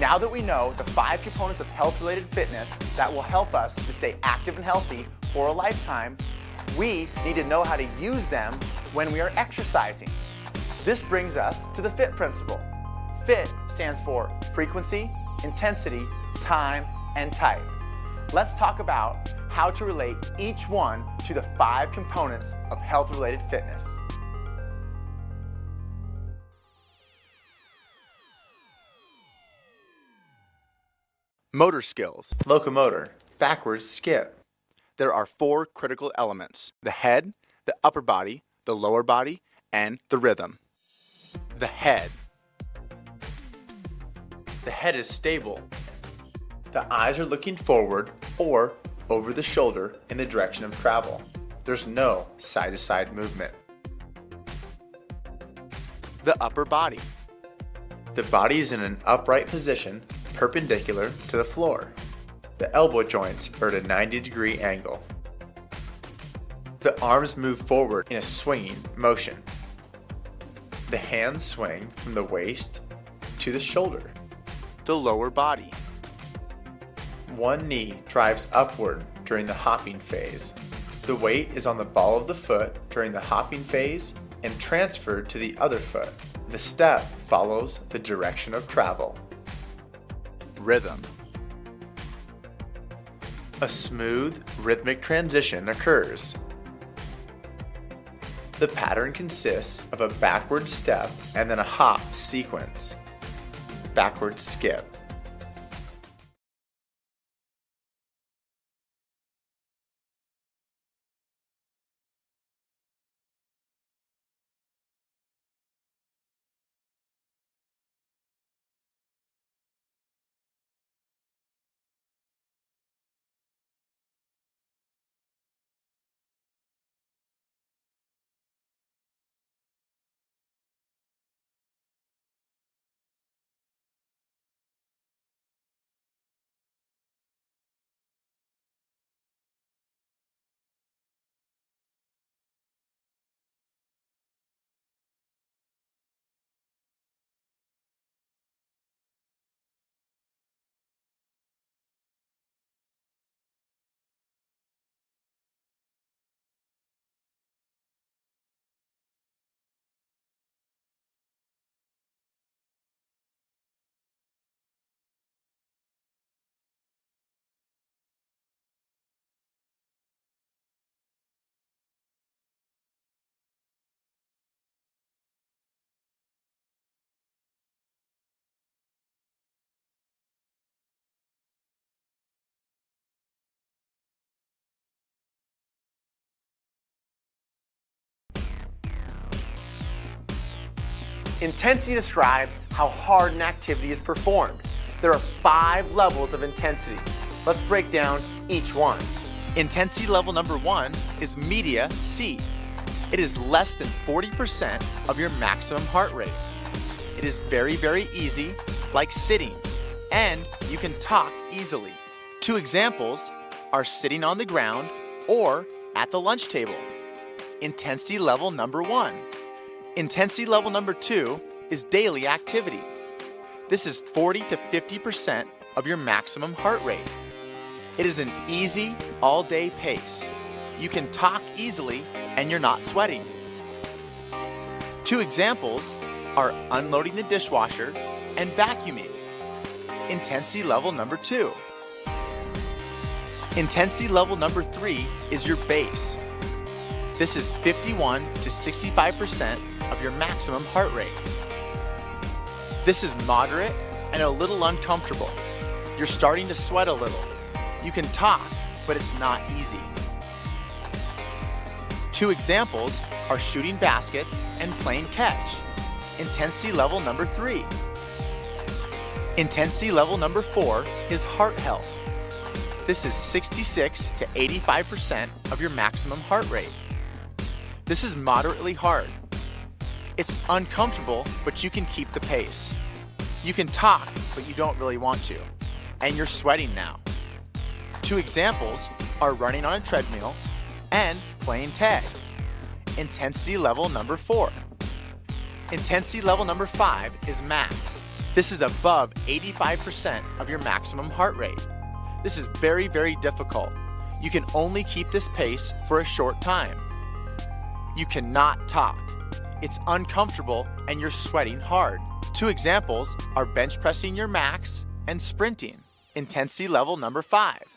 Now that we know the five components of health-related fitness that will help us to stay active and healthy for a lifetime, we need to know how to use them when we are exercising. This brings us to the FIT principle. FIT stands for frequency, intensity, time, and type. Let's talk about how to relate each one to the five components of health-related fitness. Motor skills, locomotor, backwards skip. There are four critical elements, the head, the upper body, the lower body, and the rhythm. The head. The head is stable. The eyes are looking forward or over the shoulder in the direction of travel. There's no side-to-side -side movement. The upper body. The body is in an upright position perpendicular to the floor. The elbow joints are at a 90 degree angle. The arms move forward in a swinging motion. The hands swing from the waist to the shoulder. The lower body. One knee drives upward during the hopping phase. The weight is on the ball of the foot during the hopping phase and transferred to the other foot. The step follows the direction of travel rhythm. A smooth, rhythmic transition occurs. The pattern consists of a backward step and then a hop sequence. Backward skip. Intensity describes how hard an activity is performed. There are five levels of intensity. Let's break down each one. Intensity level number one is media C. It is less than 40% of your maximum heart rate. It is very, very easy, like sitting, and you can talk easily. Two examples are sitting on the ground or at the lunch table. Intensity level number one Intensity level number two is daily activity. This is 40 to 50% of your maximum heart rate. It is an easy, all-day pace. You can talk easily and you're not sweating. Two examples are unloading the dishwasher and vacuuming. Intensity level number two. Intensity level number three is your base. This is 51 to 65% of your maximum heart rate. This is moderate and a little uncomfortable. You're starting to sweat a little. You can talk, but it's not easy. Two examples are shooting baskets and playing catch. Intensity level number three. Intensity level number four is heart health. This is 66 to 85% of your maximum heart rate. This is moderately hard. It's uncomfortable, but you can keep the pace. You can talk, but you don't really want to. And you're sweating now. Two examples are running on a treadmill and playing tag. Intensity level number four. Intensity level number five is max. This is above 85% of your maximum heart rate. This is very, very difficult. You can only keep this pace for a short time. You cannot talk. It's uncomfortable and you're sweating hard. Two examples are bench pressing your max and sprinting. Intensity level number five.